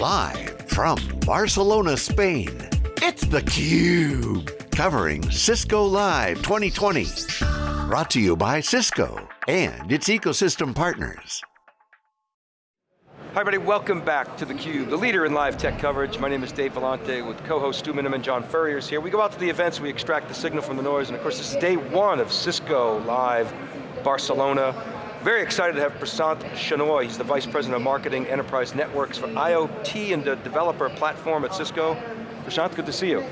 Live from Barcelona, Spain, it's theCUBE. Covering Cisco Live 2020. Brought to you by Cisco and its ecosystem partners. Hi everybody, welcome back to theCUBE, the leader in live tech coverage. My name is Dave Vellante with co-host Stu Miniman, John Furrier's here. We go out to the events, we extract the signal from the noise, and of course this is day one of Cisco Live Barcelona. Very excited to have Prashanth Shenoy. He's the Vice President of Marketing Enterprise Networks for IoT and the developer platform at Cisco. Prashanth, good to see you.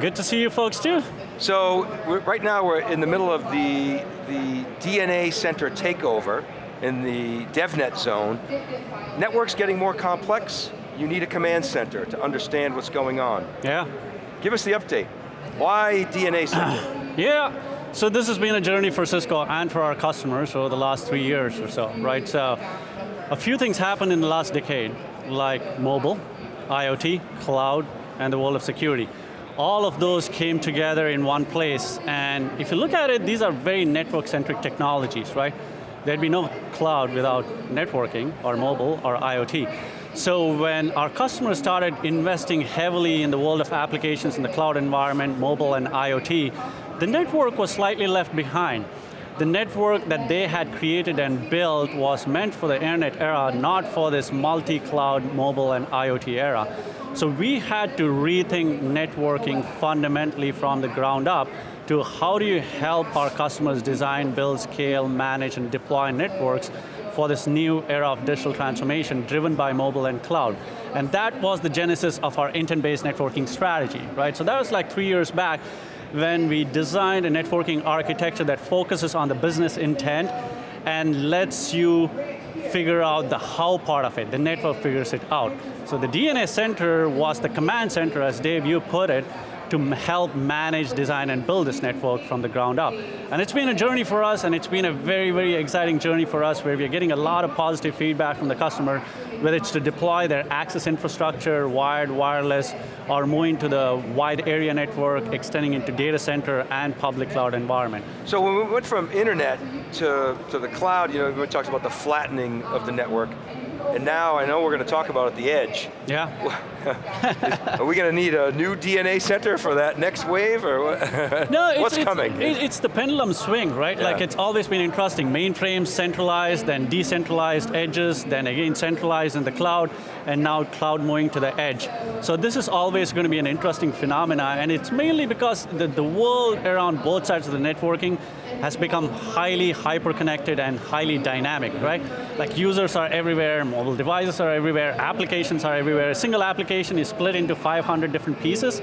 Good to see you folks too. So, right now we're in the middle of the, the DNA Center takeover in the DevNet zone. Network's getting more complex. You need a command center to understand what's going on. Yeah. Give us the update. Why DNA Center? yeah, so this has been a journey for Cisco and for our customers over the last three years or so, right? So, a few things happened in the last decade, like mobile, IoT, cloud, and the world of security. All of those came together in one place, and if you look at it, these are very network-centric technologies, right? There'd be no cloud without networking, or mobile, or IoT. So when our customers started investing heavily in the world of applications in the cloud environment, mobile and IoT, the network was slightly left behind. The network that they had created and built was meant for the internet era, not for this multi-cloud mobile and IoT era. So we had to rethink networking fundamentally from the ground up to how do you help our customers design, build, scale, manage, and deploy networks for this new era of digital transformation driven by mobile and cloud. And that was the genesis of our intent-based networking strategy, right? So that was like three years back when we designed a networking architecture that focuses on the business intent and lets you figure out the how part of it, the network figures it out. So the DNA center was the command center, as Dave, you put it, to help manage, design, and build this network from the ground up. And it's been a journey for us, and it's been a very, very exciting journey for us where we're getting a lot of positive feedback from the customer, whether it's to deploy their access infrastructure, wired, wireless, or moving to the wide area network, extending into data center and public cloud environment. So when we went from internet to, to the cloud, you know, we talked about the flattening of the network. And now I know we're going to talk about at the edge. Yeah. Are we going to need a new DNA center for that next wave, or what? No, it's, what's it's, coming? It's the pendulum swing, right? Yeah. Like it's always been interesting. Mainframes centralized, then decentralized edges, then again centralized in the cloud, and now cloud moving to the edge. So this is always going to be an interesting phenomena, and it's mainly because the, the world around both sides of the networking has become highly hyper-connected and highly dynamic, right? Like users are everywhere, mobile devices are everywhere, applications are everywhere. A single application is split into 500 different pieces,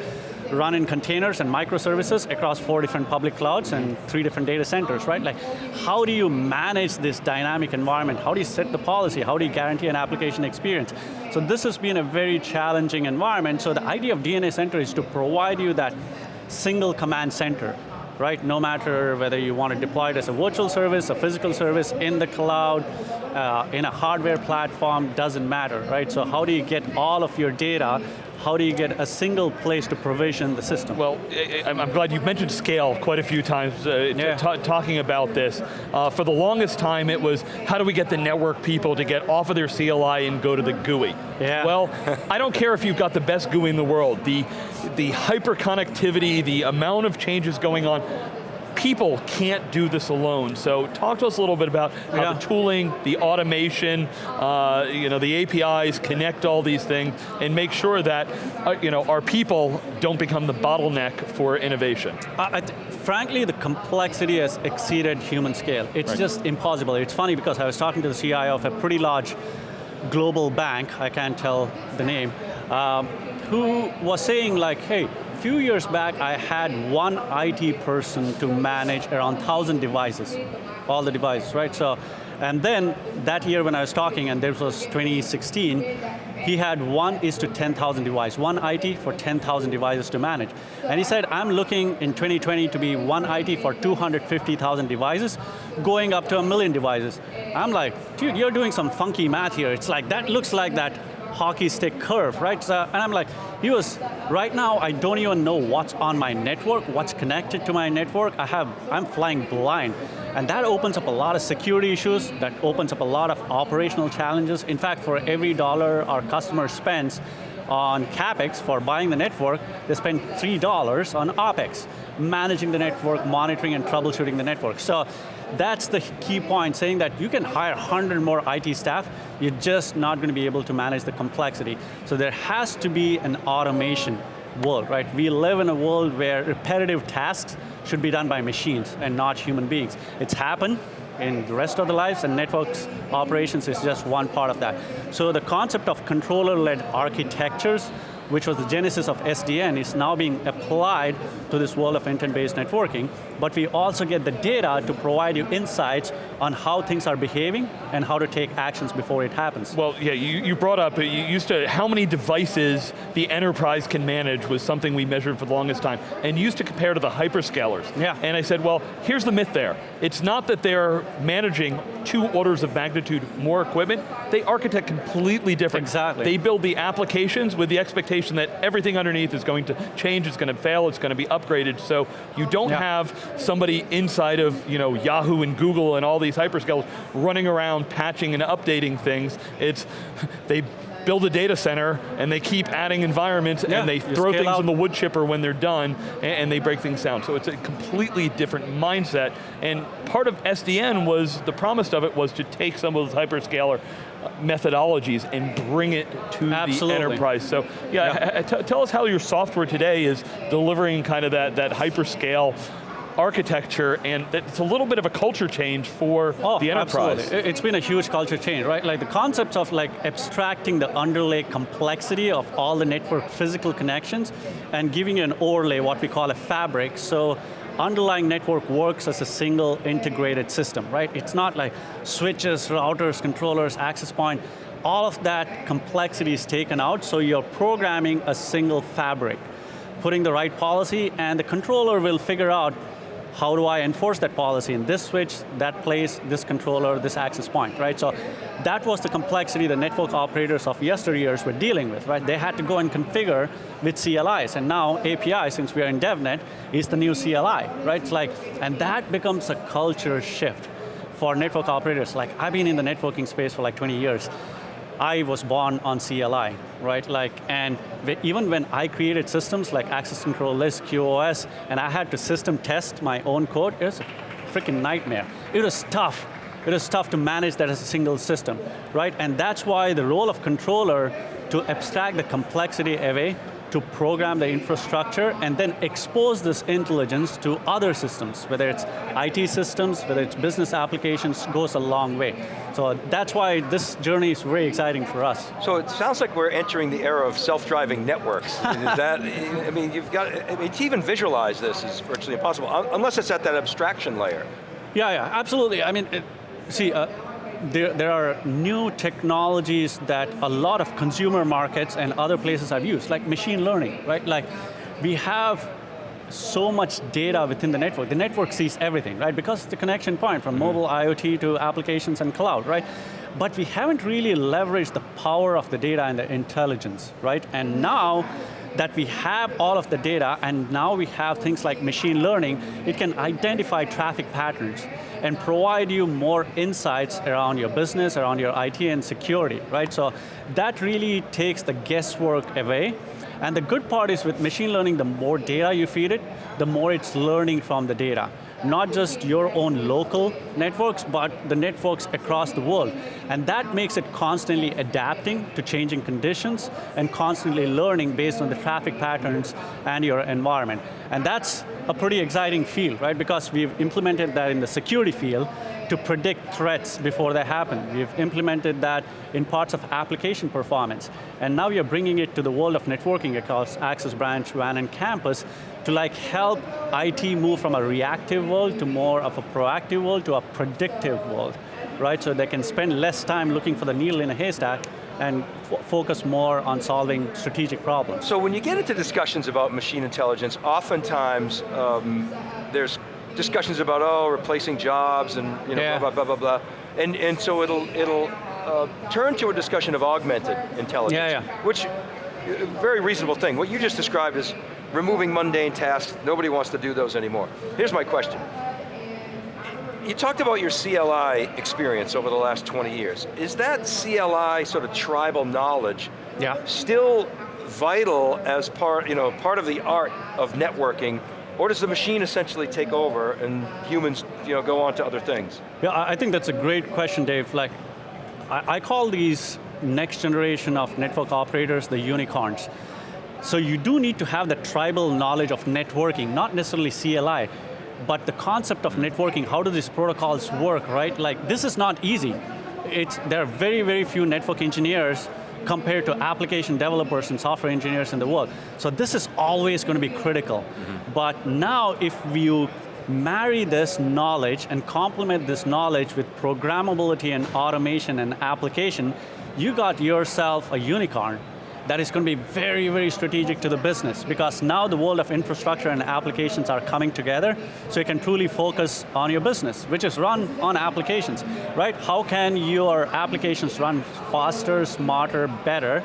run in containers and microservices across four different public clouds and three different data centers, right? Like, how do you manage this dynamic environment? How do you set the policy? How do you guarantee an application experience? So this has been a very challenging environment, so the idea of DNA Center is to provide you that single command center right? No matter whether you want to deploy it as a virtual service, a physical service, in the cloud, uh, in a hardware platform, doesn't matter, right? So how do you get all of your data how do you get a single place to provision the system? Well, I'm glad you mentioned scale quite a few times uh, yeah. talking about this. Uh, for the longest time it was, how do we get the network people to get off of their CLI and go to the GUI? Yeah. Well, I don't care if you've got the best GUI in the world, the, the hyper connectivity, the amount of changes going on, people can't do this alone. So talk to us a little bit about how yeah. the tooling, the automation, uh, you know, the APIs connect all these things and make sure that uh, you know, our people don't become the bottleneck for innovation. Uh, frankly, the complexity has exceeded human scale. It's right. just impossible. It's funny because I was talking to the CIO of a pretty large global bank, I can't tell the name, um, who was saying like, hey, few years back, I had one IT person to manage around 1,000 devices, all the devices, right? So, and then that year when I was talking, and this was 2016, he had one is to 10,000 devices, one IT for 10,000 devices to manage. And he said, I'm looking in 2020 to be one IT for 250,000 devices, going up to a million devices. I'm like, dude, you're doing some funky math here. It's like, that looks like that hockey stick curve, right? So, and I'm like, was, right now I don't even know what's on my network, what's connected to my network. I have, I'm flying blind. And that opens up a lot of security issues, that opens up a lot of operational challenges. In fact, for every dollar our customer spends on CapEx for buying the network, they spend $3 on OpEx, managing the network, monitoring and troubleshooting the network. So that's the key point, saying that you can hire 100 more IT staff, you're just not going to be able to manage the complexity. So there has to be an automation world, right? We live in a world where repetitive tasks should be done by machines and not human beings. It's happened in the rest of the lives and networks operations is just one part of that. So the concept of controller-led architectures which was the genesis of SDN, is now being applied to this world of intent-based networking, but we also get the data to provide you insights on how things are behaving and how to take actions before it happens. Well, yeah, you, you brought up, uh, you used to, how many devices the enterprise can manage was something we measured for the longest time, and used to compare to the hyperscalers. Yeah. And I said, well, here's the myth there. It's not that they're managing two orders of magnitude more equipment, they architect completely different. Exactly. They build the applications with the expectation that everything underneath is going to change, it's going to fail, it's going to be upgraded, so you don't yeah. have somebody inside of you know, Yahoo and Google and all these hyperscalers running around patching and updating things. It's, they build a data center and they keep adding environments yeah, and they throw things out. in the wood chipper when they're done and, and, they break things down. So it's a completely different mindset. And part of SDN was, the promise of it was to take some of those hyperscaler uh, methodologies and bring it to Absolutely. the enterprise. So yeah, yeah. tell us how your software today is delivering kind of that, that hyperscale architecture, and it's a little bit of a culture change for oh, the enterprise. Absolutely. It's been a huge culture change, right? Like the concepts of like abstracting the underlay complexity of all the network physical connections and giving you an overlay, what we call a fabric, so underlying network works as a single integrated system, right? It's not like switches, routers, controllers, access point, all of that complexity is taken out, so you're programming a single fabric, putting the right policy, and the controller will figure out how do I enforce that policy in this switch, that place, this controller, this access point, right? So that was the complexity the network operators of yesteryears were dealing with, right? They had to go and configure with CLIs, and now API, since we are in DevNet, is the new CLI, right? It's like, and that becomes a culture shift for network operators. Like, I've been in the networking space for like 20 years. I was born on CLI, right? Like, and even when I created systems like access control list, QoS, and I had to system test my own code, it was a freaking nightmare. It was tough. It was tough to manage that as a single system, right? And that's why the role of controller to abstract the complexity away to program the infrastructure and then expose this intelligence to other systems, whether it's IT systems, whether it's business applications, goes a long way. So that's why this journey is very exciting for us. So it sounds like we're entering the era of self-driving networks. is that, I mean, you've got, I mean, to even visualize this is virtually impossible, unless it's at that abstraction layer. Yeah, yeah, absolutely. I mean, it, see, uh, there, there are new technologies that a lot of consumer markets and other places have used, like machine learning, right? Like, we have so much data within the network. The network sees everything, right? Because it's the connection point from mm -hmm. mobile IoT to applications and cloud, right? But we haven't really leveraged the power of the data and the intelligence, right? And now, that we have all of the data and now we have things like machine learning, it can identify traffic patterns and provide you more insights around your business, around your IT and security, right? So that really takes the guesswork away. And the good part is with machine learning, the more data you feed it, the more it's learning from the data not just your own local networks, but the networks across the world. And that makes it constantly adapting to changing conditions and constantly learning based on the traffic patterns and your environment. And that's a pretty exciting field, right? Because we've implemented that in the security field, to predict threats before they happen. We've implemented that in parts of application performance. And now we are bringing it to the world of networking across access branch, WAN, and campus to like help IT move from a reactive world to more of a proactive world to a predictive world, right? So they can spend less time looking for the needle in a haystack and focus more on solving strategic problems. So when you get into discussions about machine intelligence, oftentimes um, there's discussions about, oh, replacing jobs and you know, yeah. blah, blah, blah, blah, blah. And, and so it'll, it'll uh, turn to a discussion of augmented intelligence. Yeah, yeah. Which, uh, very reasonable thing. What you just described is removing mundane tasks. Nobody wants to do those anymore. Here's my question. You talked about your CLI experience over the last 20 years. Is that CLI sort of tribal knowledge Yeah. still vital as part, you know, part of the art of networking, or does the machine essentially take over and humans you know, go on to other things? Yeah, I think that's a great question, Dave. Like, I, I call these next generation of network operators the unicorns. So you do need to have the tribal knowledge of networking, not necessarily CLI, but the concept of networking, how do these protocols work, right? Like, this is not easy. It's, there are very, very few network engineers compared to application developers and software engineers in the world. So this is always going to be critical. Mm-hmm. But now if you marry this knowledge and complement this knowledge with programmability and automation and application, you got yourself a unicorn that is going to be very, very strategic to the business because now the world of infrastructure and applications are coming together so you can truly focus on your business, which is run on applications, right? How can your applications run faster, smarter, better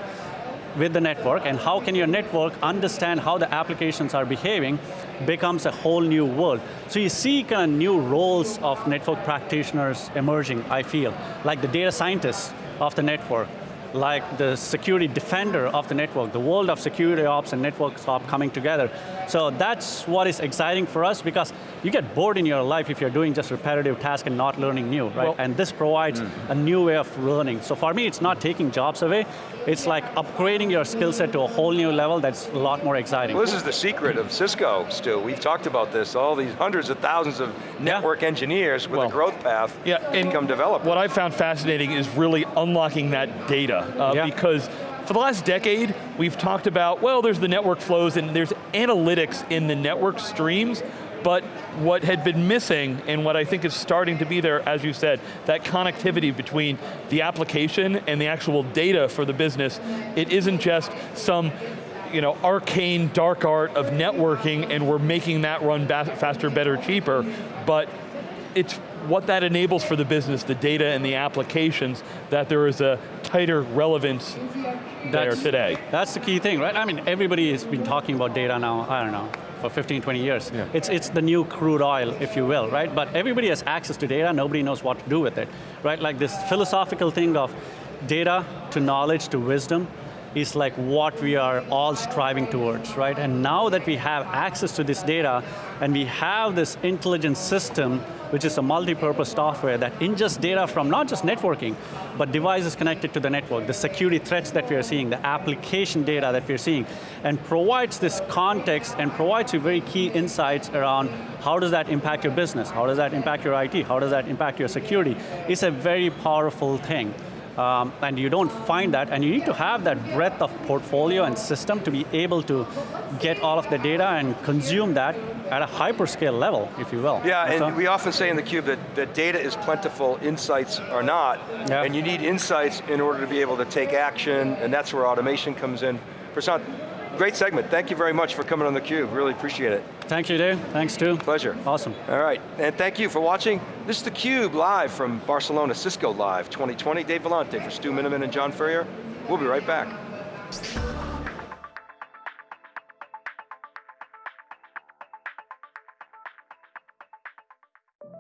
with the network and how can your network understand how the applications are behaving becomes a whole new world. So you see kind of new roles of network practitioners emerging, I feel, like the data scientists of the network, like the security defender of the network, the world of security ops and network ops coming together. So that's what is exciting for us because you get bored in your life if you're doing just repetitive tasks and not learning new, right? Well, and this provides mm. a new way of learning. So for me, it's not taking jobs away, it's like upgrading your skill set to a whole new level that's a lot more exciting. Well, this is the secret of Cisco, Stu. We've talked about this, all these hundreds of thousands of network engineers with Well, a growth path Yeah, and become developers. what I found fascinating is really unlocking that data, uh, Yeah. because for the last decade, we've talked about, well, there's the network flows and there's analytics in the network streams, but what had been missing, and what I think is starting to be there, as you said, that connectivity between the application and the actual data for the business, it isn't just some you know, arcane dark art of networking and we're making that run faster, better, cheaper, but it's what that enables for the business, the data and the applications, that there is a tighter relevance there today. That's the key thing, right? I mean, everybody has been talking about data now, I don't know, for 15, 20 years. Yeah. It's, it's the new crude oil, if you will, right? But everybody has access to data, nobody knows what to do with it, right? Like this philosophical thing of data to knowledge to wisdom is like what we are all striving towards, right? And now that we have access to this data, and we have this intelligent system, which is a multi-purpose software that ingests data from not just networking, but devices connected to the network, the security threats that we are seeing, the application data that we're seeing, and provides this context and provides you very key insights around how does that impact your business, how does that impact your IT, how does that impact your security. It's a very powerful thing. Um, and you don't find that, and you need to have that breadth of portfolio and system to be able to get all of the data and consume that at a hyperscale level, if you will. Yeah, That's and we often say in theCUBE that, that data is plentiful, insights are not, Yeah. and you need insights in order to be able to take action, and that's where automation comes in. Prashanth, great segment. Thank you very much for coming on theCUBE, really appreciate it. Thank you, Dave. Thanks, Stu. Pleasure. Awesome. All right, and thank you for watching. This is theCUBE live from Barcelona, Cisco Live 2020. Dave Vellante for Stu Miniman and John Furrier. We'll be right back.